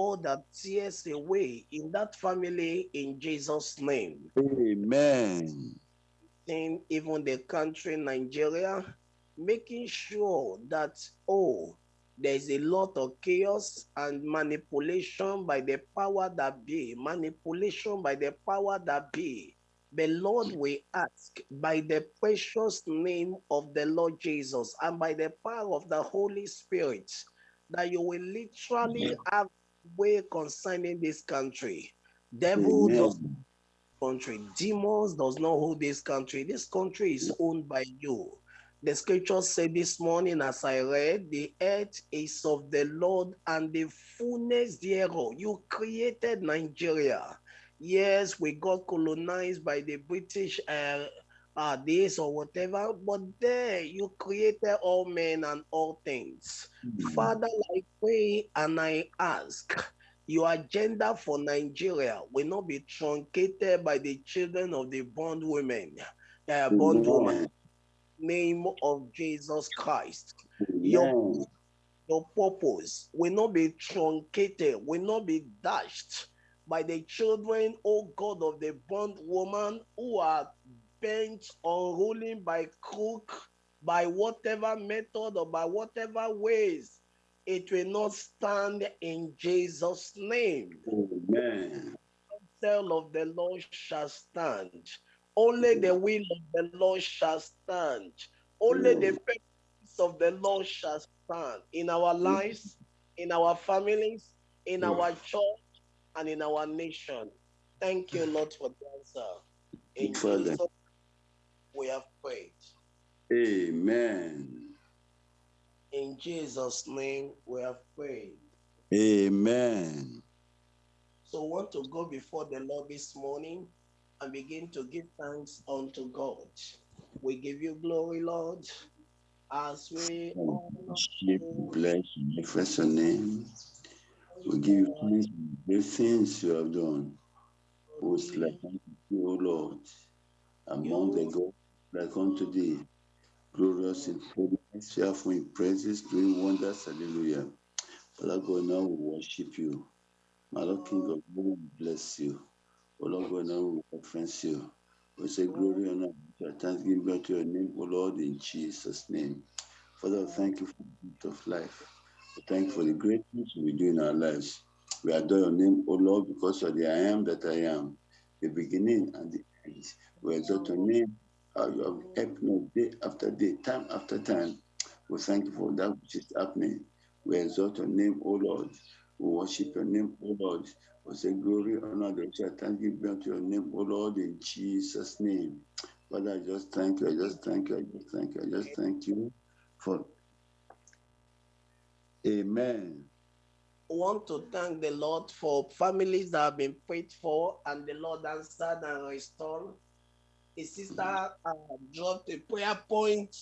all the tears away in that family in Jesus' name. Amen. In even the country Nigeria, making sure that oh, there's a lot of chaos and manipulation by the power that be, manipulation by the power that be. The Lord will ask by the precious name of the Lord Jesus and by the power of the Holy Spirit that you will literally have way concerning this country. Devil Amen. does country. Demons does not hold this country. This country is owned by you. The scripture said this morning as I read, the earth is of the Lord and the fullness thereof. You created Nigeria. Yes, we got colonized by the British uh, uh, this or whatever, but there you created all men and all things. Father, I pray and I ask your agenda for Nigeria will not be truncated by the children of the bondwomen, uh, bondwoman. Amen. Name of Jesus Christ. Your, your purpose will not be truncated, will not be dashed by the children, oh God, of the bondwoman who are bent on ruling by crook, by whatever method or by whatever ways. It will not stand in Jesus' name. Amen. The counsel of the Lord shall stand. Only the will of the Lord shall stand. Only the purpose of the Lord shall stand in our lives, in our families, in our church, and in our nation. Thank you, Lord, for the answer. In Father. Jesus, we have prayed. Amen. In Jesus' name, we have prayed. Amen. So, we want to go before the Lord this morning and begin to give thanks unto God. We give you glory, Lord, as we honor Worship, you. bless, your name. We give you thanks for the things you have done. Most like you, Lord, among the gods like unto thee, glorious in holiness, fearful in praises, doing wonders. Hallelujah. Father God, now we worship you. My Lord King of we bless you. O Lord God, now we reference you. We say glory and honor, thanksgiving be unto your name, O Lord, in Jesus' name. Father, thank you for the gift of life. We thank you for the great things will do in our lives. We adore your name, O Lord, because of the I am that I am, the beginning and the end. We exalt your name, you have helped me day after day, time after time. We thank you for that which is happening. We exalt your name, O Lord. We worship your name, O Lord. We say glory, honor, adoration, thanksgiving be unto your name, O Lord, in Jesus' name. Father, I just thank you, I just thank you, I just thank you, I just thank you for. Amen. I want to thank the Lord for families that have been prayed for and the Lord answered and restored. A sister uh, dropped a prayer point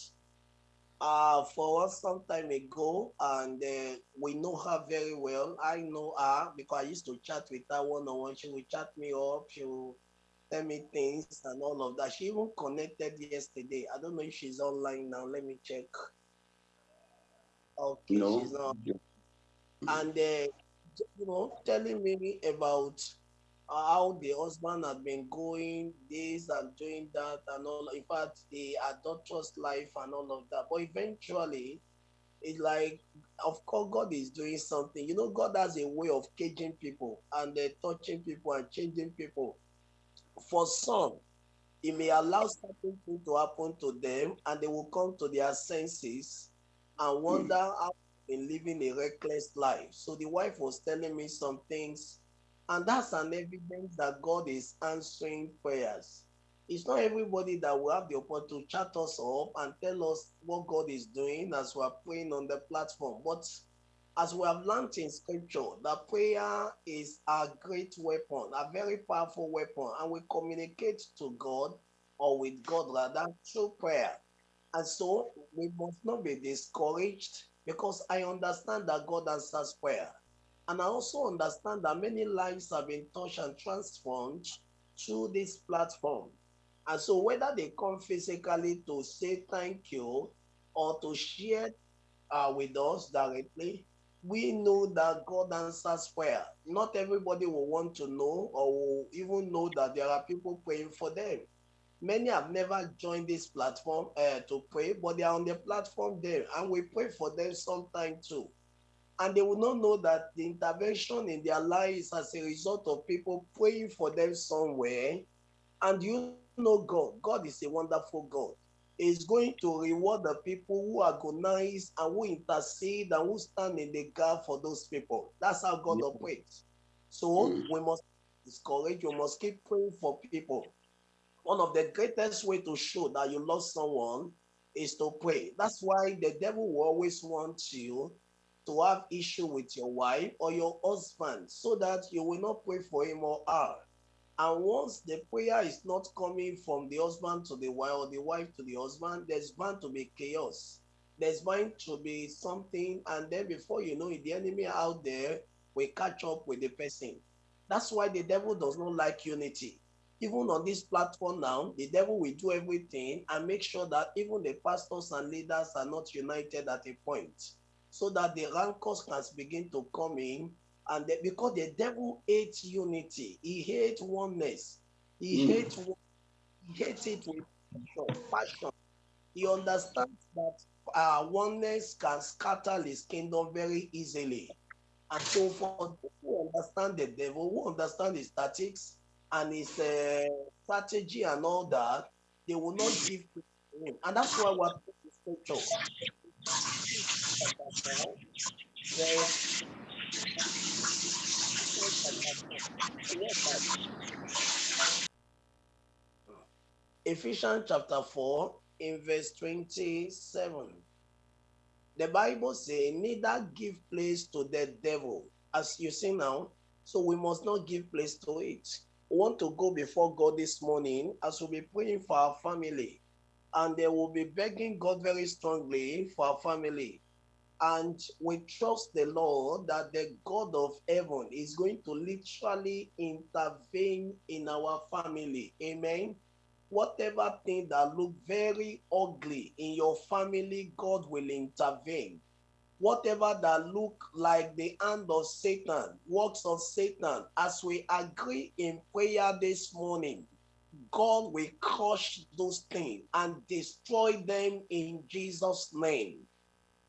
uh, for us some time ago, and uh, we know her very well. I know her because I used to chat with her one on one. She would chat me up, she would tell me things and all of that. She even connected yesterday. I don't know if she's online now. Let me check. Okay, No. she's not and uh, you know telling me about how the husband had been going this and doing that and all in fact the adulterous life and all of that. But eventually it's like of course god is doing something. You know god has a way of caging people and uh, touching people and changing people. For some he may allow certain to happen to them and they will come to their senses and wonder how they've been living a reckless life. So the wife was telling me some things, and that's an evidence that God is answering prayers. It's not everybody that will have the opportunity to chat us up and tell us what God is doing as we are praying on the platform. But as we have learned in scripture, that prayer is a great weapon, a very powerful weapon, and we communicate to God or with God rather through prayer. And so we must not be discouraged because I understand that God answers prayer. And I also understand that many lives have been touched and transformed through this platform. And so whether they come physically to say thank you or to share uh, with us directly, we know that God answers prayer. Not everybody will want to know or will even know that there are people praying for them. Many have never joined this platform uh, to pray, but they are on the platform there, and we pray for them sometime too. And they will not know that the intervention in their lives as a result of people praying for them somewhere. And you know God. God is a wonderful God is going to reward the people who are agonize and who intercede and who stand in the gap for those people. That's how God yeah. operates. So mm. we must discourage, you must keep praying for people. One of the greatest way to show that you love someone is to pray. That's why the devil will always want you to have issue with your wife or your husband so that you will not pray for him or her. And once the prayer is not coming from the husband to the wife or the wife to the husband, there's bound to be chaos. There's bound to be something, and then before you know it, the enemy out there will catch up with the person. That's why the devil does not like unity. Even on this platform now, the devil will do everything and make sure that even the pastors and leaders are not united at a point so that the rancors can begin to come in and because the devil hates unity, he hates oneness, he mm. hates he hates it with passion. He understands that uh, oneness can scatter his kingdom very easily. And so, for who understand the devil, who understand his tactics and his uh, strategy and all that, they will not give him. And that's why we're the scripture. Ephesians chapter 4, in verse 27. The Bible says, neither give place to the devil. As you see now, so we must not give place to it. We want to go before God this morning as we'll be praying for our family. And they will be begging God very strongly for our family. And we trust the Lord that the God of heaven is going to literally intervene in our family. Amen. Whatever thing that look very ugly in your family, God will intervene. Whatever that look like the hand of Satan, works of Satan, as we agree in prayer this morning, God will crush those things and destroy them in Jesus' name.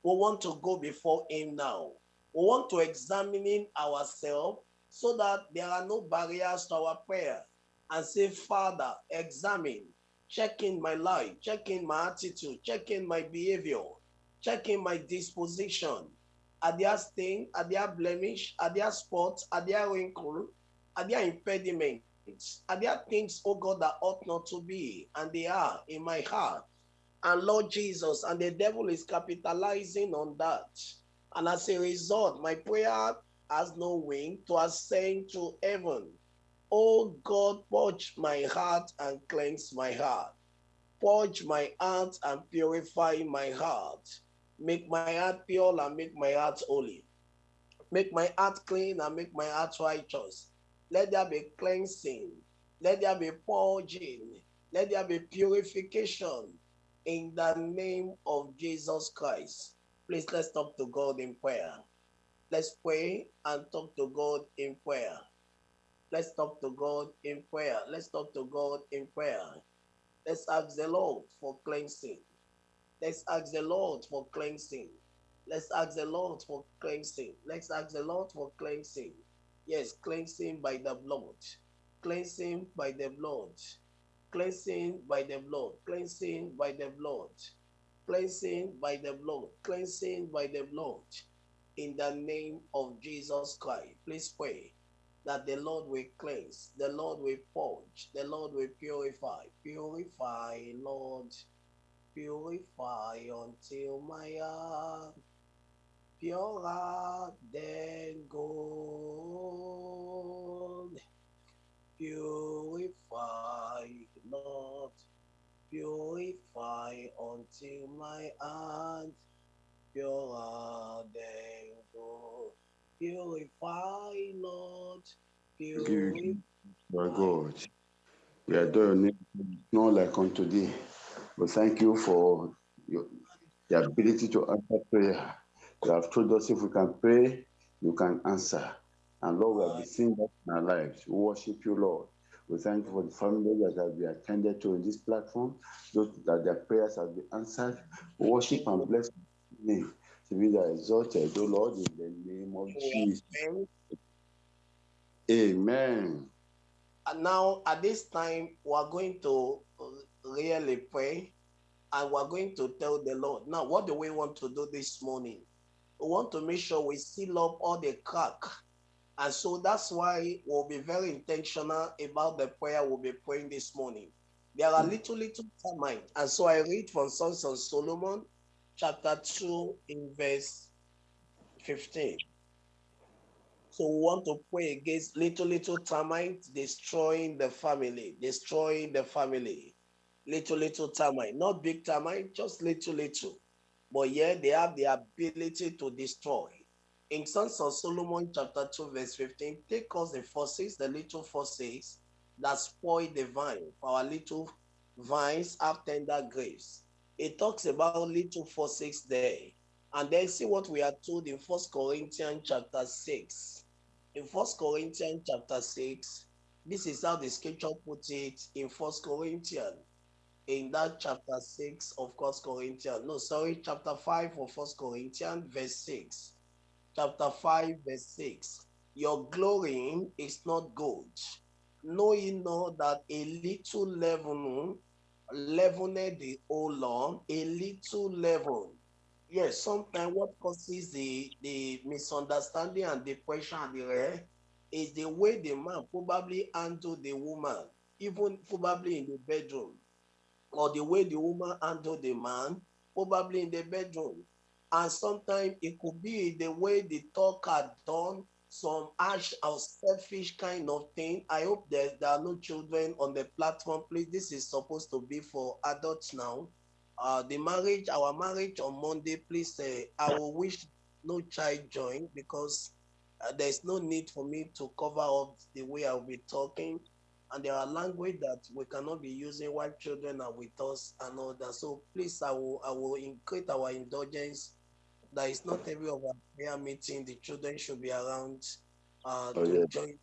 We want to go before him now. We want to examine ourselves so that there are no barriers to our prayer and say, Father, examine, check in my life, check in my attitude, check in my behavior, check in my disposition. Are there things, are there blemish, are there spots, are there wrinkles, are there impediments, are there things, oh God, that ought not to be, and they are in my heart and Lord Jesus, and the devil is capitalizing on that. And as a result, my prayer has no wing to ascend to heaven. Oh God, purge my heart and cleanse my heart. Purge my heart and purify my heart. Make my heart pure and make my heart holy. Make my heart clean and make my heart righteous. Let there be cleansing. Let there be purging. Let there be purification in the name of Jesus Christ. Please let's talk to God in prayer. Let's pray and talk to God in prayer. Let's talk to God in prayer. Let's talk to God in prayer. Let's ask the Lord for cleansing. Let's ask the Lord for cleansing. Let's ask the Lord for cleansing. Let's ask the Lord for cleansing. Yes, cleansing by the blood. Cleansing by the blood cleansing by the blood, cleansing by the blood, cleansing by the blood, cleansing by the blood. In the name of Jesus Christ, please pray that the Lord will cleanse, the Lord will purge, the Lord will purify. Purify, Lord, purify until my heart pure than gold. God, we adore your name, not like unto thee. But thank you for your, the ability to answer prayer. You have told us if we can pray, you can answer. And Lord, we have been seeing that in our lives. We worship you, Lord. We thank you for the family that have been attended to in this platform, those that their prayers have been answered. We worship and bless your name to be the exalted, O Lord, in the name of Jesus. Amen. Now, at this time, we are going to uh, really pray and we're going to tell the Lord. Now, what do we want to do this morning? We want to make sure we seal up all the crack. And so that's why we'll be very intentional about the prayer we'll be praying this morning. There are little, little termites. And so I read from Songs of Solomon, chapter 2, in verse 15. We want to pray against little, little termites destroying the family, destroying the family. Little, little termite, not big termite, just little, little. But yeah, they have the ability to destroy. In Songs of Solomon, chapter 2, verse 15, take us the forces, the little forces that spoil the vine. For our little vines have tender grapes. It talks about little forces there. And then see what we are told in First Corinthians chapter 6. In First Corinthians chapter 6, this is how the scripture puts it in First Corinthians in that chapter 6 of First Corinthians. No, sorry, chapter 5 of First Corinthians, verse 6. Chapter 5, verse 6. Your glorying is not gold. Know ye not that a little leaven leavened the whole lump, a little leaven. Yes, sometimes what causes the, the misunderstanding and depression and the is the way the man probably handled the woman, even probably in the bedroom or the way the woman handled the man, probably in the bedroom. And sometimes it could be the way the talk had done some harsh or selfish kind of thing. I hope that there are no children on the platform. Please, this is supposed to be for adults now. Uh, the marriage, our marriage on Monday, please, uh, I will wish no child join because uh, there's no need for me to cover up the way I'll be talking and there are language that we cannot be using while children are with us and all that. So please, I will I will increase our indulgence. That is not every of our prayer meeting. The children should be around uh, oh, to yeah. join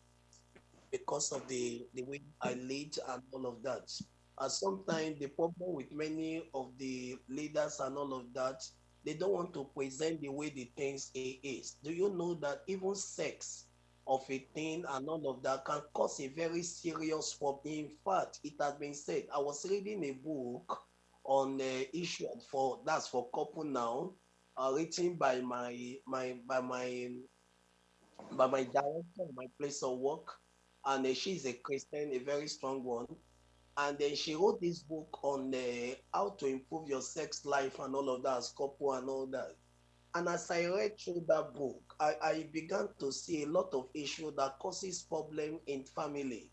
because of the the way I lead and all of that. And sometimes the problem with many of the leaders and all of that, they don't want to present the way the things is. Do you know that even sex of a thing and all of that can cause a very serious problem. In fact, it has been said. I was reading a book on the issue for that's for couple now, uh, written by my my by my by my director, my place of work, and uh, she's a Christian, a very strong one. And then she wrote this book on uh, how to improve your sex life and all of that as couple and all that. And as I read through that book, I, I began to see a lot of issues that causes problem in family.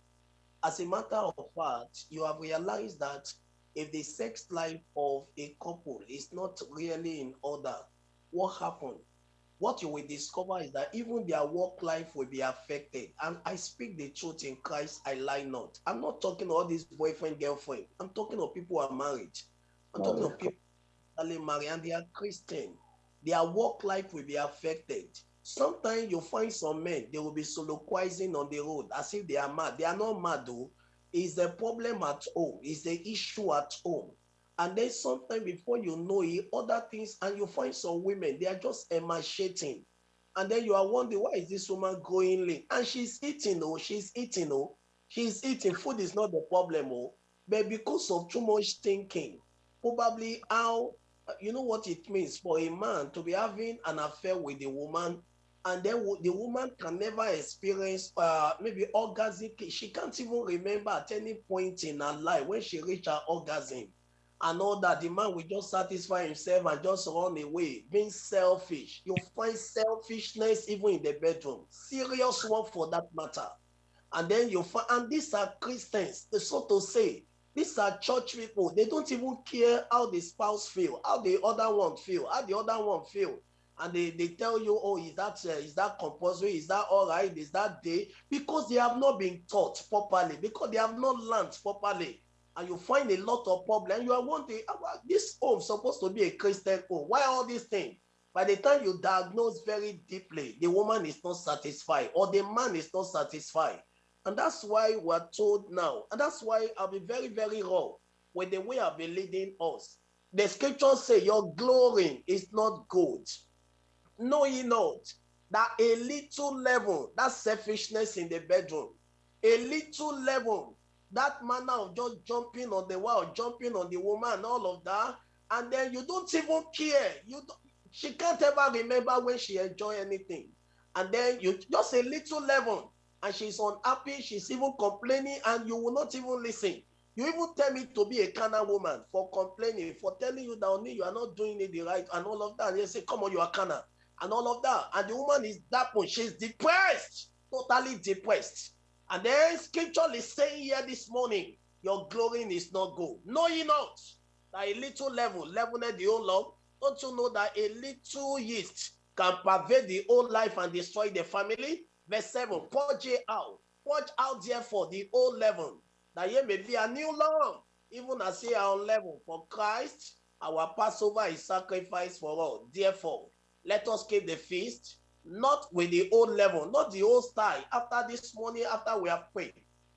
As a matter of fact, you have realized that if the sex life of a couple is not really in order, what happened? What you will discover is that even their work life will be affected. And I speak the truth in Christ, I lie not. I'm not talking about this boyfriend, girlfriend. I'm talking of people who are married. I'm talking of people who are married and they are Christian their work life will be affected. Sometimes you find some men, they will be soliloquizing on the road as if they are mad. They are not mad though. It's the problem at home, it's the issue at home. And then sometimes before you know it, other things, and you find some women, they are just emaciating. And then you are wondering, why is this woman going lean? And she's eating, oh, she's eating, oh. She's eating. Food is not the problem, oh. But because of too much thinking, probably how you know what it means for a man to be having an affair with a woman and then the woman can never experience uh, maybe orgasm she can't even remember at any point in her life when she reached her orgasm and all that the man will just satisfy himself and just run away being selfish you find selfishness even in the bedroom serious one for that matter and then you find and these are christians so to say these are church people. They don't even care how the spouse feel, how the other one feel, how the other one feel. And they, they tell you, oh, is that uh, is that compulsory? Is that all right? Is that day? Because they have not been taught properly, because they have not learned properly. And you find a lot of problem. You are wondering, this home supposed to be a Christian home. Why all these things? By the time you diagnose very deeply, the woman is not satisfied or the man is not satisfied. And that's why we're told now. And that's why I'll be very, very raw with the way I've been leading us. The scriptures say your glory is not good. Know ye not that a little level, that selfishness in the bedroom, a little level, that manner of just jumping on the wall, jumping on the woman, all of that, and then you don't even care. You she can't ever remember when she enjoy anything, and then you just a little level, and she's unhappy. She's even complaining, and you will not even listen. You even tell me to be a carnal woman for complaining, for telling you that only you are not doing it the right, and all of that. And you say, "Come on, you are carnal," and all of that. And the woman is that one. She's depressed, totally depressed. And then scripture is saying here this morning, your glory is not good. Know ye not that a little level, leavened the whole lump? Don't you know that a little yeast can pervade the whole life and destroy the family? Verse 7, purge ye out. Purge out therefore the old leaven, that ye may be a new lump, even as ye are on level. For Christ, our Passover is sacrificed for all. Therefore, let us keep the feast not with the old level, not the old style. After this morning, after we have prayed,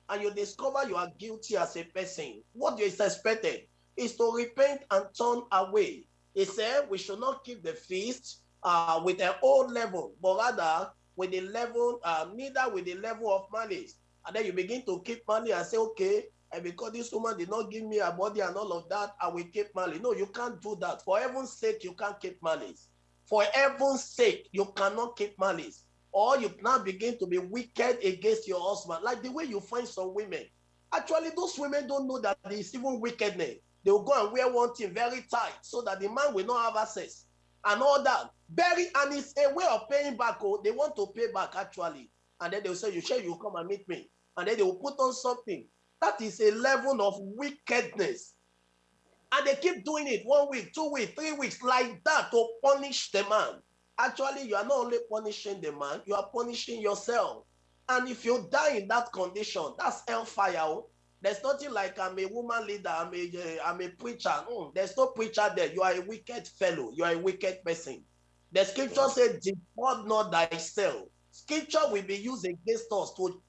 and you discover you are guilty as a person, what is expected is to repent and turn away. He said we should not keep the feast uh, with an old level, but rather with the level, uh, neither with the level of malice. And then you begin to keep money and say, okay, and because this woman did not give me a body and all of that, I will keep malice. No, you can't do that. For heaven's sake, you can't keep malice. For heaven's sake, you cannot keep malice. Or you now begin to be wicked against your husband. Like the way you find some women. Actually, those women don't know that there is even wickedness. They will go and wear one thing very tight so that the man will not have access and all that. Very, and it's a way of paying back. Oh, they want to pay back actually. And then they'll say, You sure you come and meet me? And then they will put on something. That is a level of wickedness and they keep doing it one week, two weeks, three weeks, like that to punish the man. Actually, you are not only punishing the man, you are punishing yourself. And if you die in that condition, that's hellfire. Oh. There's nothing like I'm a woman leader, I'm a, eh, I'm a preacher. There's no preacher there. You are a wicked fellow, you are a wicked person. The scripture says, Depart not thyself. Scripture will be used against us to,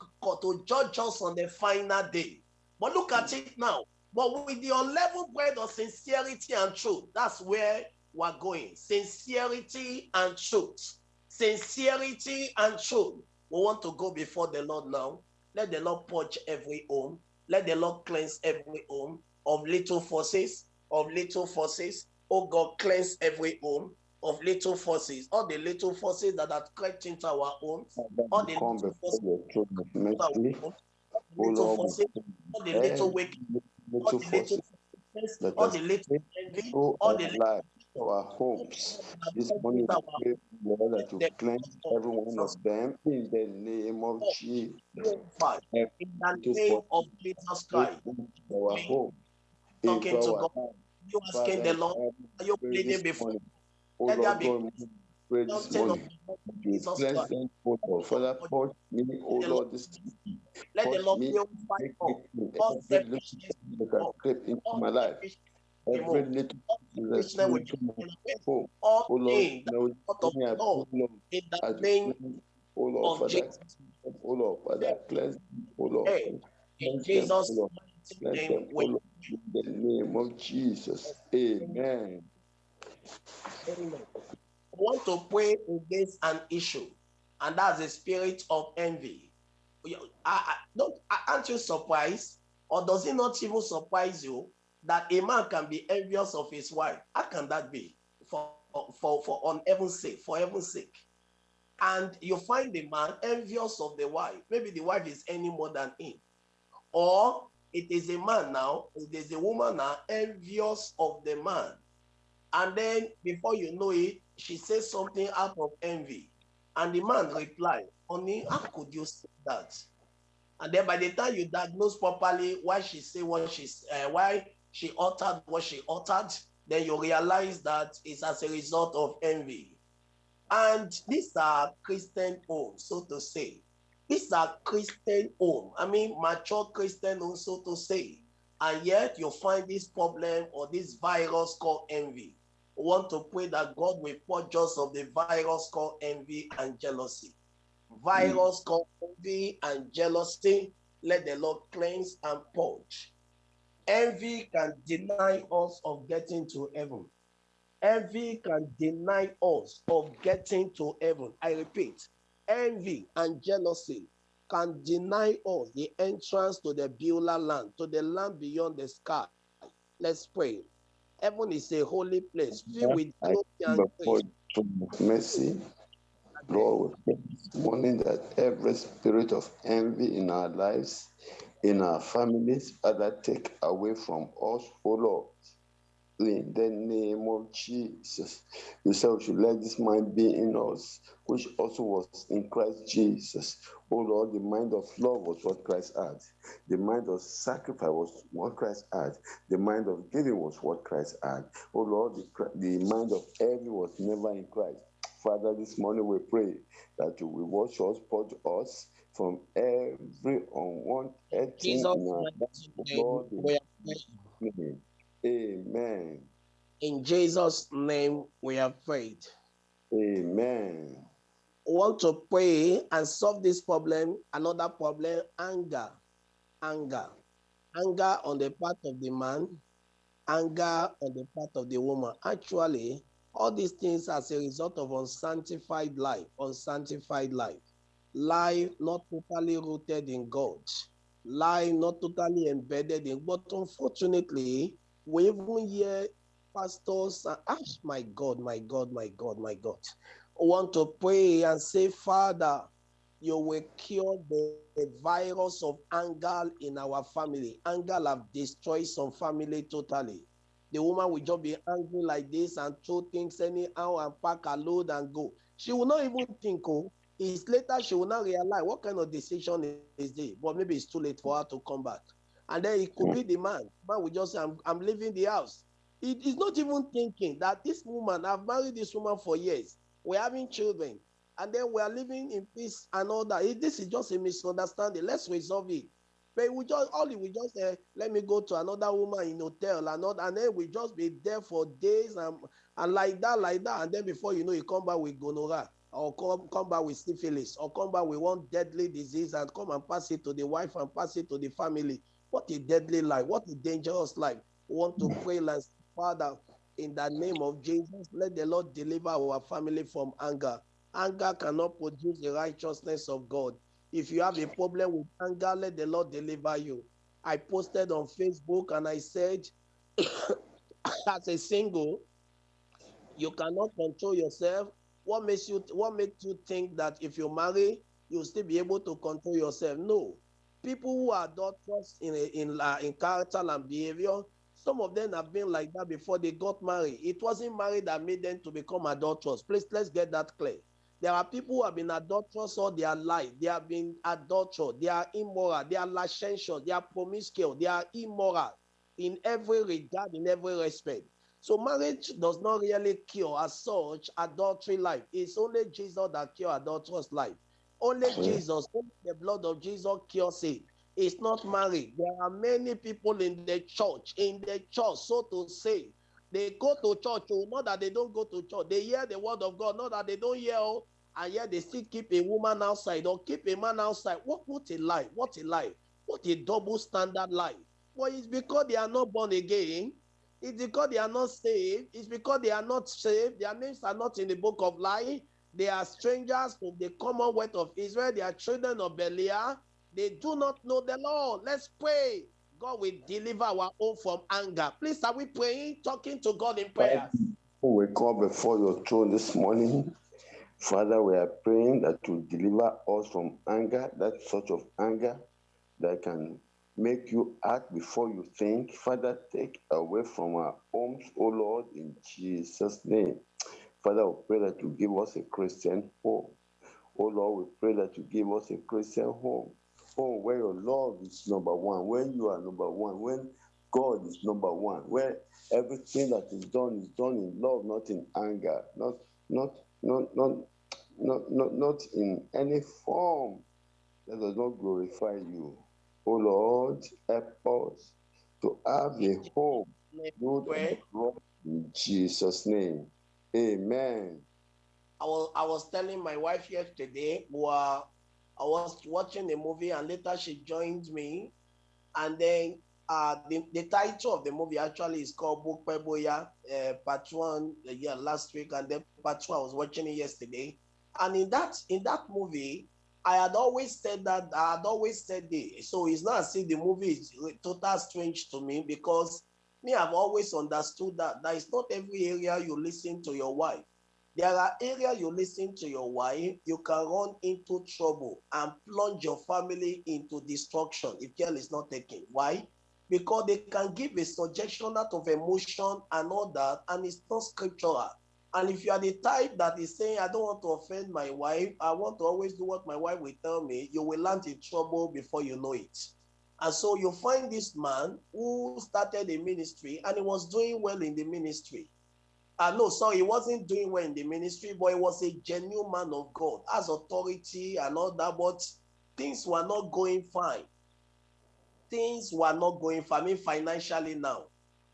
to judge us on the final day. But look at it now. But with the unleavened bread of sincerity and truth, that's where we're going. Sincerity and truth. Sincerity and truth. We want to go before the Lord now. Let the Lord purge every home. Let the Lord cleanse every home of little forces, of little forces. Oh God, cleanse every home of little forces, all the little forces that have crept into our homes, all the little forces, little forces, all the little wicked little forces all the little envy, all the little our homes. This morning pray, Lord, that you cleanse every one of them in the name of oh, Jesus. In the name of Jesus Christ. Our home. Talking to God. You asking the Lord, are you pleading before? Let there be pray this morning. You cleanse them, O Father, purge me, O Lord, this Let the Lord purify all selfishness that has crept into my life. Every little that's into my home. all things now out of give me a love Lord, in the name of Jesus. O Lord, Father, cleanse O Lord. In Cleanse them, O Jesus' Lord. mighty Cleanse name, in the name of Jesus. Amen. Amen. Want to pray against an issue, and that's the spirit of envy. I, I, don't, aren't you surprised, or does it not even surprise you that a man can be envious of his wife? How can that be? For for for on heaven's sake, for heaven's sake. And you find the man envious of the wife. Maybe the wife is any more than him, or it is a man now, it is a woman now envious of the man. And then before you know it, she says something out of envy. And the man replied, Honey, how could you say that? And then by the time you diagnose properly why she said what she's uh, why she uttered what she uttered, then you realize that it's as a result of envy. And these are Christian homes, so to say. These are Christian home. I mean, mature Christian homes, so to say. And yet you find this problem or this virus called envy. Want to pray that God will purge us of the virus called envy and jealousy. Virus hmm. called envy and jealousy. Let the Lord cleanse and purge. Envy can deny us of getting to heaven. Envy can deny us of getting to heaven. I repeat, envy and jealousy can deny us the entrance to the Beulah land, to the land beyond the sky. Let's pray. Heaven is a holy place filled with glory and grace. mercy, Lord, we pray this morning that every spirit of envy in our lives, in our families, Father, take away from us, O Lord. In the name of Jesus, you said we should let this mind be in us, which also was in Christ Jesus. Oh Lord, the mind of love was what Christ had. The mind of sacrifice was what Christ had. The mind of giving was what Christ had. Oh Lord, the, the mind of envy was never in Christ. Father, this morning we pray that you will wash us, purge us from every unwanted thing Jesus' in our mighty lives. Name, Lord, we are praying. in Jesus' name. Amen. In Jesus' name, we have prayed. Amen. We want to pray and solve this problem. Another problem anger. Anger. Anger on the part of the man, anger on the part of the woman. Actually, all these things as a result of unsanctified life, unsanctified life. Life not totally rooted in God, life not totally embedded in. But unfortunately, we even hear pastors, and, ah, my God, my God, my God, my God, want to pray and say, Father, you will cure the, the virus of anger in our family. Anger have destroyed some family totally. The woman will just be angry like this and throw things anyhow and pack a load and go. She will not even think, oh, it's later she will not realize what kind of decision is this. But maybe it's too late for her to come back. And then it could be the man. Man will just say, I'm, I'm leaving the house. It is not even thinking that this woman, I've married this woman for years. We're having children and then we are living in peace and all that. This is just a misunderstanding. Let's resolve it. But we just all we just uh, let me go to another woman in hotel and all, and then we just be there for days and and like that, like that, and then before you know, you come back with gonorrhea or come come back with syphilis or come back with one deadly disease and come and pass it to the wife and pass it to the family. What a deadly life! What a dangerous life! We want to pray, like Father, in the name of Jesus, let the Lord deliver our family from anger. Anger cannot produce the righteousness of God. If you have a problem with anger, let the Lord deliver you. I posted on Facebook and I said, as a single, you cannot control yourself. What makes you what makes you think that if you marry, you'll still be able to control yourself? No. People who are adulterous in in uh, in character and behavior, some of them have been like that before they got married. It wasn't married that made them to become adulterous. Please let's get that clear. There are people who have been adulterous all their life. They have been adulterous. They are immoral. They are licentious. They are promiscuous. They are immoral in every regard, in every respect. So marriage does not really cure as such adultery life. It's only Jesus that cure adulterous life. Only hmm. Jesus, only the blood of Jesus cures it. It's not married. There are many people in the church, in the church, so to say. They go to church, oh, not that they don't go to church. They hear the word of God, not that they don't hear, oh, and yet they still keep a woman outside or keep a man outside. What, what a life! What a life! What a double standard life. Well, it's because they are not born again. It's because they are not saved. It's because they are not saved. Their names are not in the book of life. They are strangers from the commonwealth of Israel. They are children of Belial. They do not know the Lord. Let's pray. God will deliver our own from anger. Please, are we praying, talking to God in prayer? We come before your throne this morning. Father, we are praying that you deliver us from anger, that sort of anger that can make you act before you think. Father, take away from our homes, O Lord, in Jesus' name. Father, we pray that you give us a Christian home. Oh Lord, we pray that you give us a Christian home. Home where your love is number one, when you are number one, when God is number one, where everything that is done is done in love, not in anger, not not not not not not, not in any form that does not glorify you. Oh Lord, help us to have a home rock In Jesus' name. Amen. I was I was telling my wife yesterday, well, I was watching a movie and later she joined me. And then uh, the, the title of the movie actually is called Book Peboya, uh, part one, uh, yeah, last week, and then part two, I was watching it yesterday. And in that in that movie, I had always said that I had always said it. So it's not as if the movie is total strange to me because me, I've always understood that that is not every area you listen to your wife. There are areas you listen to your wife, you can run into trouble and plunge your family into destruction if care is not taken. Why? Because they can give a suggestion out of emotion and all that, and it's not scriptural. And if you are the type that is saying, I don't want to offend my wife, I want to always do what my wife will tell me, you will land in trouble before you know it. And so you find this man who started a ministry and he was doing well in the ministry. Uh, no, sorry, he wasn't doing well in the ministry, but he was a genuine man of God, has authority and all that, but things were not going fine. Things were not going fine, I mean, financially now.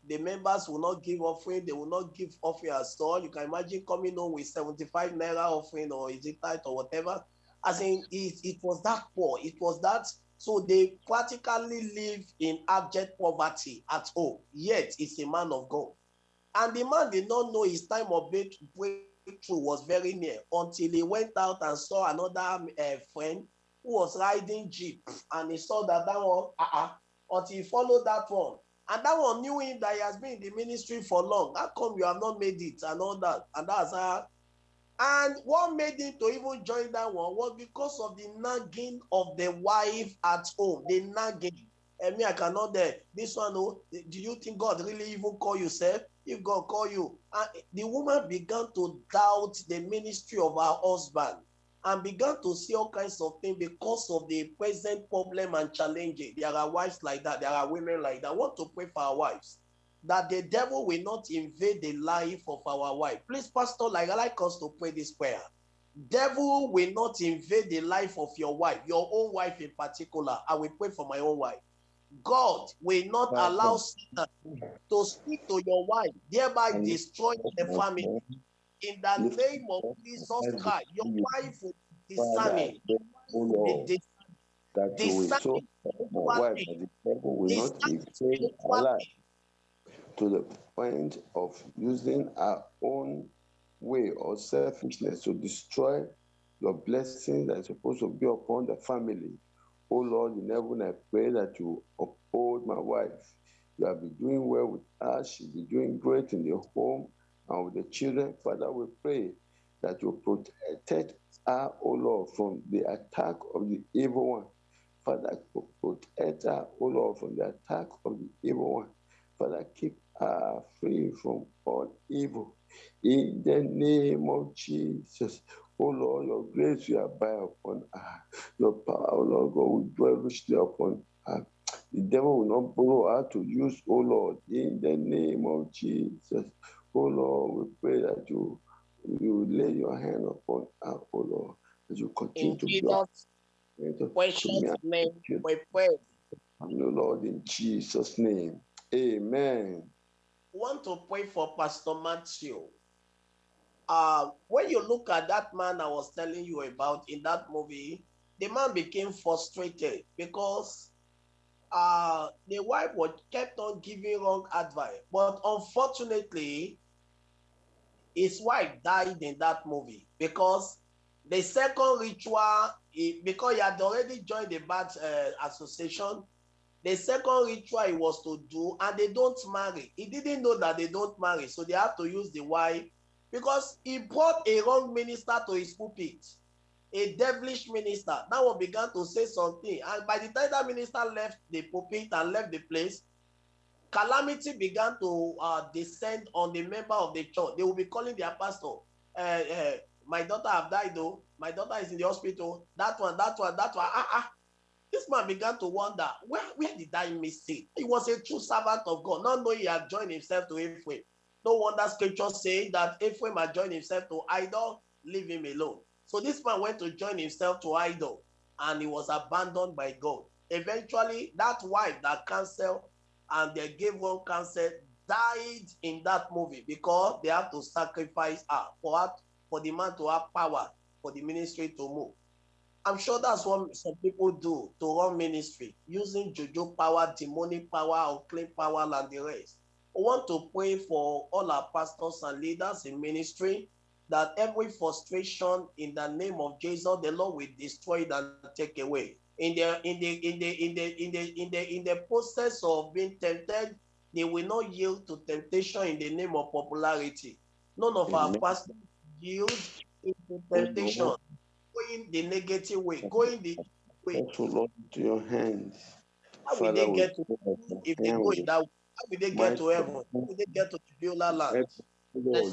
The members will not give offering, they will not give offering at all. You can imagine coming home with 75 naira offering or is it tight or whatever. As in, it, it was that poor, it was that so they practically live in abject poverty at home, yet he's a man of God. And the man did not know his time of breakthrough was very near until he went out and saw another uh, friend who was riding jeep and he saw that that one uh-uh, until he followed that one. And that one knew him that he has been in the ministry for long. How come you have not made it and all that? And that's how and what made him to even join that one was because of the nagging of the wife at home the nagging and me i cannot there this one oh do you think god really even call yourself? if God call you. And the woman began to doubt the ministry of her husband and began to see all kinds of things because of the present problem and challenges. There are wives like that. There are women like that. I want to pray for our wives that the devil will not invade the life of our wife. Please, Pastor, like I like us to pray this prayer. Devil will not invade the life of your wife, your own wife in particular. I will pray for my own wife. God will not allow Satan to speak to your wife, thereby destroying the family. In the name of Jesus Christ, your wife will be discerning. Be discerning. My wife, the devil will not invade our life to the point of using our own way or selfishness to destroy your blessings that supposed to be upon the family. Oh Lord, in heaven, I pray that you uphold my wife. You have been doing well with us. She'll be doing great in the home and with the children. Father, we pray that you protect her, oh Lord, from the attack of the evil one. Father, protect her, oh Lord, from the attack of the evil one. Father, keep her free from all evil. In the name of Jesus, Oh Lord, your grace will abide upon her. Your power, oh Lord God, will dwell richly upon her. The devil will not borrow us to use, oh Lord, in the name of Jesus. Oh Lord, we pray that you, you lay your hand upon us, oh Lord, as you continue In to Jesus' precious name, we pray. Oh Lord, in Jesus' name. Amen. Want to pray for Pastor Matthew uh, when you look at that man I was telling you about in that movie, the man became frustrated because uh, the wife was kept on giving wrong advice. But unfortunately, his wife died in that movie because the second ritual, because he had already joined the bad uh, association, the second ritual he was to do, and they don't marry. He didn't know that they don't marry, so they have to use the wife because he brought a wrong minister to his pulpit, a devilish minister. That one began to say something. And by the time that minister left the pulpit and left the place, calamity began to uh, descend on the member of the church. They will be calling their pastor, uh, uh, my daughter have died though. My daughter is in the hospital. That one, that one, that one. Ah, ah. This man began to wonder, where, where did I miss it? He was a true servant of God, not knowing he had joined himself to Ephraim. No wonder scripture saying that Ephraim had joined himself to idol, leave him alone. So this man went to join himself to idol and he was abandoned by God. Eventually, that wife that canceled and they gave one counsel died in that movie because they have to sacrifice her for her, for the man to have power for the ministry to move. I'm sure that's what some people do to run ministry using juju power, demonic power, unclean power, and the rest. I want to pray for all our pastors and leaders in ministry that every frustration in the name of Jesus, the Lord will destroy it and take away. In the in the in the in the in the in the in the process of being tempted, they will not yield to temptation in the name of popularity. None of our pastors yield into temptation, going the negative way, going the way. Also, Lord, into your hands. How will they get to if they go in that way? How will they get to heaven? How will they get to the Beulah land? that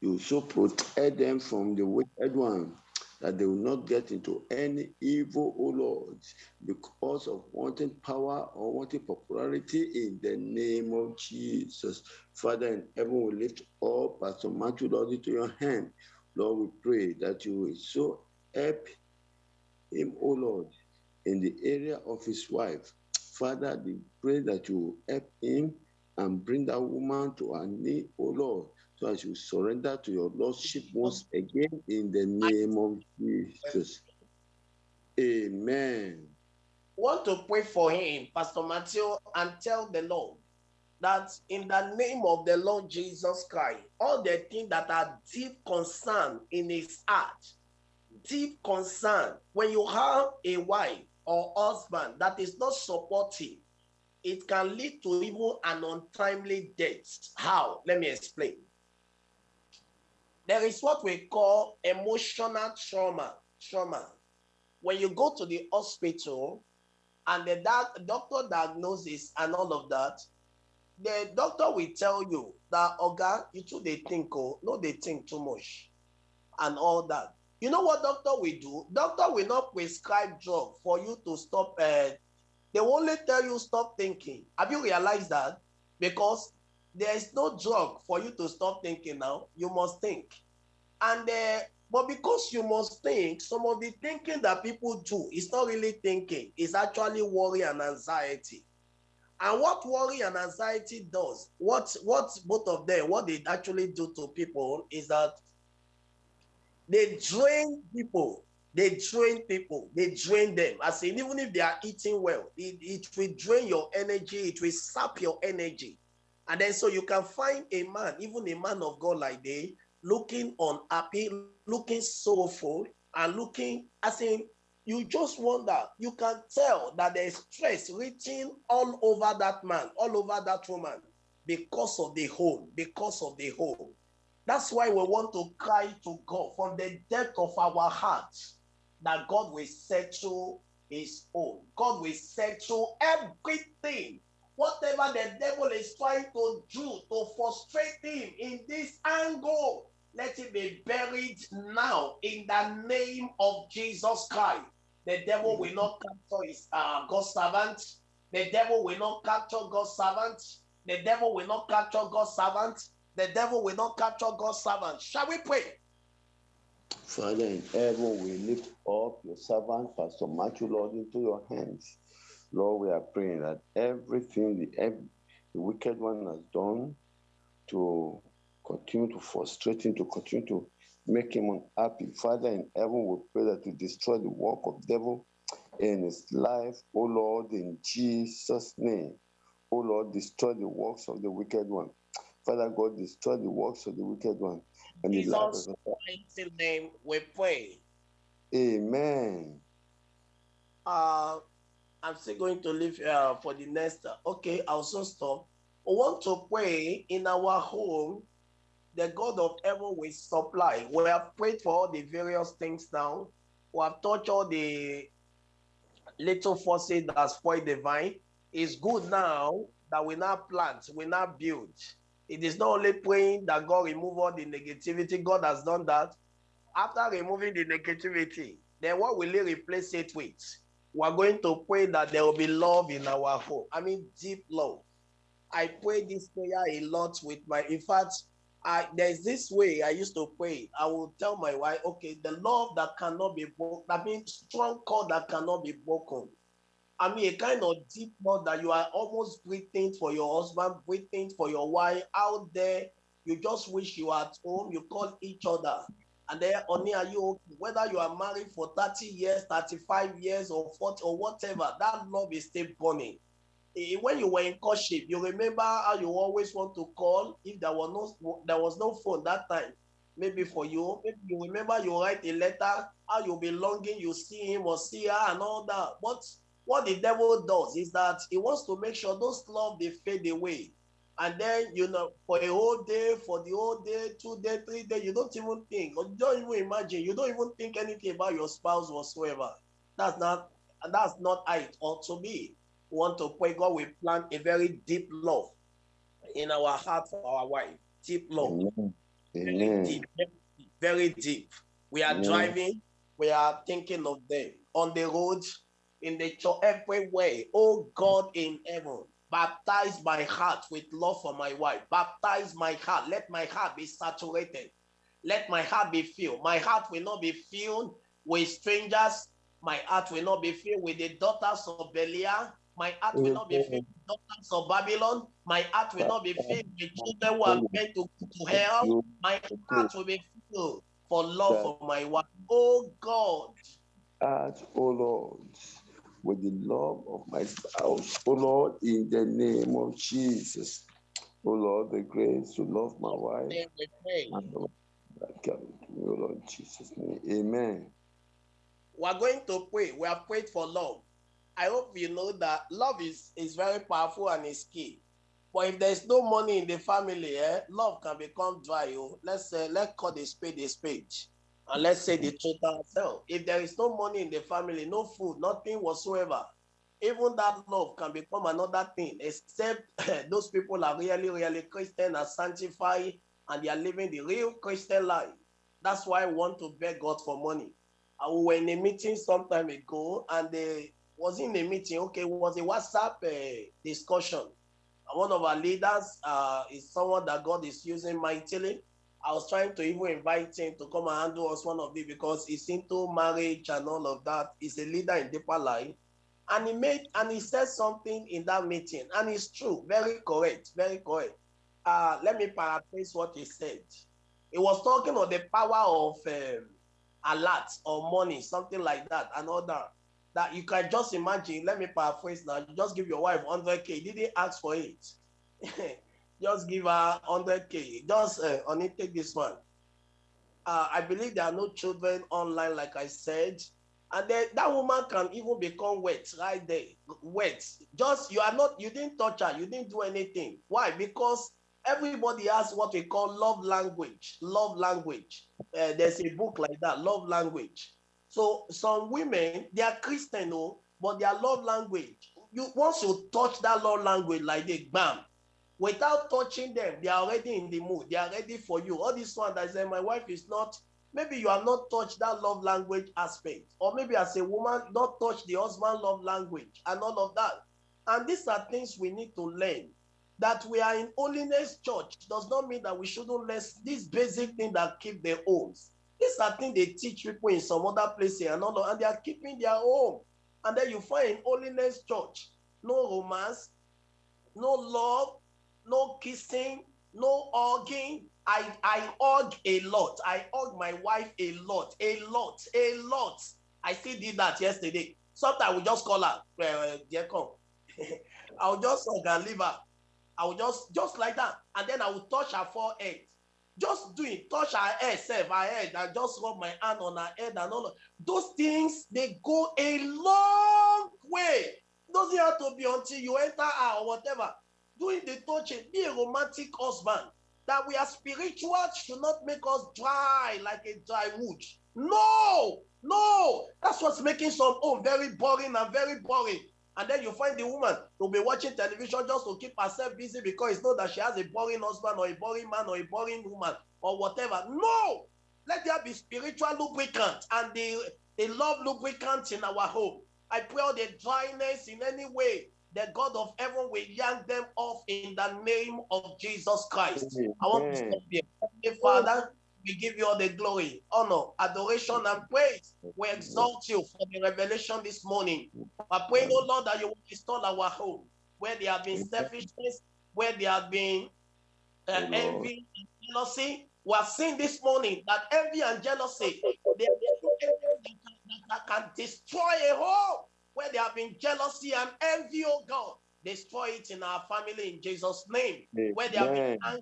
you so protect them from the wicked one, that they will not get into any evil, O Lord, because of wanting power or wanting popularity in the name of Jesus. Father in heaven, we lift up Pastor Matthew, Lord, into your hand. Lord, we pray that you will so help him, O Lord, in the area of his wife. Father, we pray that you will help him and bring that woman to her knee, O Lord, so as you surrender to your Lordship once again in the name of Jesus. Amen. want to pray for him, Pastor Matthew, and tell the Lord that in the name of the Lord Jesus Christ, all the things that are deep concern in his heart, deep concern, when you have a wife or husband that is not supportive, it can lead to even an untimely death. How? Let me explain. There is what we call emotional trauma. Trauma. When you go to the hospital and the doc- doctor diagnosis and all of that, the doctor will tell you that, Oga, you too they think, oh, no, they think too much and all that. You know what doctor will do? Doctor will not prescribe drug for you to stop. Uh, they only tell you stop thinking. Have you realized that? Because there is no drug for you to stop thinking now. You must think. And uh, but because you must think, some of the thinking that people do is not really thinking, it's actually worry and anxiety. And what worry and anxiety does, what what both of them, what they actually do to people is that they drain people. They drain people. They drain them. I say, even if they are eating well, it, it will drain your energy. It will sap your energy. And then so you can find a man, even a man of God like they, looking unhappy, looking sorrowful, and looking as in you just wonder. You can tell that there is stress written all over that man, all over that woman, because of the home, because of the home. That's why we want to cry to God from the depth of our hearts that God will settle his own. God will settle everything. Whatever the devil is trying to do to frustrate him in this angle, let it be buried now in the name of Jesus Christ. The devil will not capture his uh, God's servant. The devil will not capture God's servant. The devil will not capture God's servant. The devil will not capture God's servant. Shall we pray? Father in heaven, we lift up your servant, Pastor Matthew, Lord, into your hands. Lord, we are praying that everything the, the wicked one has done to continue to frustrate him, to continue to make him unhappy. Father in heaven, we pray that you destroy the work of devil in his life, oh Lord, in Jesus' name. Oh Lord, destroy the works of the wicked one. Father God, destroy the works of the wicked one. And life Jesus' mighty name we pray. Amen. Uh, I'm still going to leave uh, for the next. uh, okay, I'll soon stop. We want to pray in our home. The God of heaven will supply. We have prayed for all the various things now. We have touched all the little forces that spoil the vine. It's good now that we now plant, we now build. It is not only praying that God remove all the negativity. God has done that. After removing the negativity, then what will He replace it with? We are going to pray that there will be love in our home. I mean, deep love. I pray this prayer a lot with my. In fact, I there's this way I used to pray. I will tell my wife, okay, the love that cannot be broken. I mean, strong cord that cannot be broken. I mean, a kind of deep love that you are almost breathing for your husband, breathing for your wife out there. You just wish you are at home. You call each other. And then, only are you? Whether you are married for 30 years, 35 years, or 40, or whatever, that love is still burning. Eh, When you were in courtship, you remember how you always want to call if there was no there was no phone that time. Maybe for you, maybe you remember you write a letter, how you'll be longing, you see him or see her and all that. But what the devil does is that he wants to make sure those love they fade away. And then you know, for a whole day, for the whole day, two day, three day, you don't even think, or don't even imagine, you don't even think anything about your spouse whatsoever. That's not that's not how it ought to be. Want to pray God will plant a very deep love in our heart for our wife. Deep love Amen. very Amen. deep, very deep, very deep. We are Amen. driving, we are thinking of them on the road, in the church, everywhere. Oh God in heaven, baptize my heart with love for my wife. Baptize my heart. Let my heart be saturated. Let my heart be filled. My heart will not be filled with strangers. My heart will not be filled with the daughters of Belial. My heart will not be mm-hmm. filled with daughters of Babylon. My heart will not be mm-hmm. filled with children who are mm-hmm. meant to go to hell. My heart will be filled for love of my wife. Oh God, ask, O oh Lord, with the love of my spouse, Oh Lord, in the name of Jesus. Oh Lord, the grace to love my wife. then we pray. and the love that come to me, O Lord, Jesus' name. Amen. We are going to pray. We have prayed for love. I hope you know that love is, is very powerful and is key. But if there's no money in the family, eh, love can become dry. Oh. Let's say, let's call the spade a spade. And let's say the truth ourselves. If there is no money in the family, no food, nothing whatsoever, even that love can become another thing, except those people are really, really Christian and sanctified and they are living the real Christian life. That's why I want to beg God for money. I was in a meeting some time ago and they was in a meeting, okay, was a WhatsApp uh, discussion. One of our leaders uh, is someone that God is using mightily. I was trying to even invite him to come and handle us one of these because he's into marriage and all of that. He's a leader in deeper life. And he made and he said something in that meeting, and it's true, very correct, very correct. Uh, let me paraphrase what he said. He was talking of the power of um, alert or money, something like that, and all that. That you can just imagine. Let me paraphrase now. You just give your wife 100k. Did he ask for it? just give her 100k. Just uh, take this one. Uh, I believe there are no children online, like I said. And then that woman can even become wet right there. Wet. Just you are not, you didn't touch her, you didn't do anything. Why? Because everybody has what we call love language. Love language. Uh, there's a book like that, love language. So some women, they are Christian, oh, but their love language. You once you touch that love language like they bam, without touching them, they are already in the mood. They are ready for you. All this one that say my wife is not. Maybe you have not touched that love language aspect, or maybe as a woman, not touch the husband love language and all of that. And these are things we need to learn. That we are in holiness church does not mean that we shouldn't learn these basic things that keep their homes. These are things they teach people in some other places and all, and they are keeping their home. And then you find in holiness church, no romance, no love, no kissing, no hugging. I, I hug a lot. I hug my wife a lot, a lot, a lot. I still did that yesterday. Sometimes we just call her, uh, dear come. I'll just hug and leave her. I will just, just like that. And then I will touch her forehead. Just do it. Touch her head, self, her head, and just rub my hand on her head and all of those things, they go a long way. Doesn't have to be until you enter her or whatever doing the touching, be a romantic husband. That we are spiritual should not make us dry like a dry wood. No, no, that's what's making some home very boring and very boring. And then you find the woman to be watching television just to keep herself busy because it's not that she has a boring husband or a boring man or a boring woman or whatever. No, let there be spiritual lubricant and the, the love lubricant in our home. I pray all the dryness in any way the God of heaven will yank them off in the name of Jesus Christ. I want to stop here. Father, We give you all the glory, honor, adoration, and praise. We exalt you for the revelation this morning. I pray, oh Lord, that you will restore our home where there have been selfishness, where there have been uh, envy and jealousy. We are seeing this morning that envy and jealousy they are the that can, that can destroy a home where there have been jealousy and envy, oh God. Destroy it in our family in Jesus' name. Where there have been anger,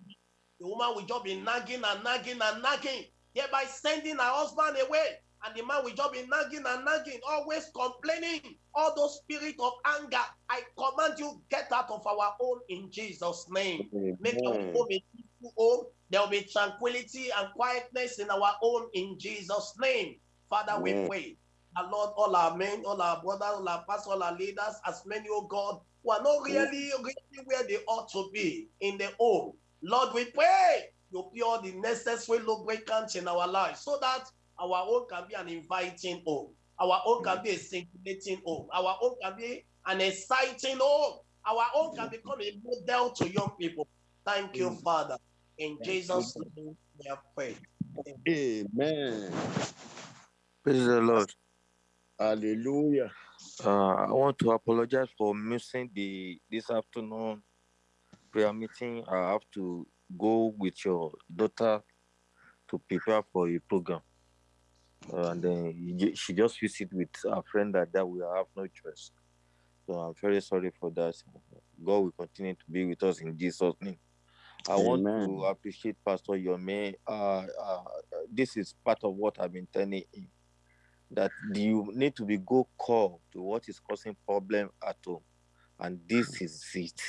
the woman will just be nagging and nagging and nagging, thereby sending her husband away. And the man will just be nagging and nagging, always complaining. All those spirit of anger, I command you get out of our home in Jesus' name. Make our home a peaceful home. There will be tranquility and quietness in our home in Jesus' name. Father, we pray. Lord, all our men, all our brothers, all our pastors, all our leaders, as many, oh God, who are not really, really where they ought to be in the home. Lord, we pray you put all the necessary lubricants in our lives so that our home can be an inviting home. Our home can be a stimulating home. Our home can be an exciting home. Our home can become a model to young people. Thank you. Father. In Jesus' name, we have prayed. Amen. Praise the Lord. Hallelujah. Uh, I want to apologize for missing the this afternoon prayer meeting. I have to go with your daughter to prepare for a program, uh, and then she just visit with a friend that that we have no choice. So I'm very sorry for that. God will continue to be with us in Jesus' name. I want to appreciate Pastor Yomi. Uh, uh, this is part of what I've been telling him that you need to be go call to what is causing problem at home, and this is it.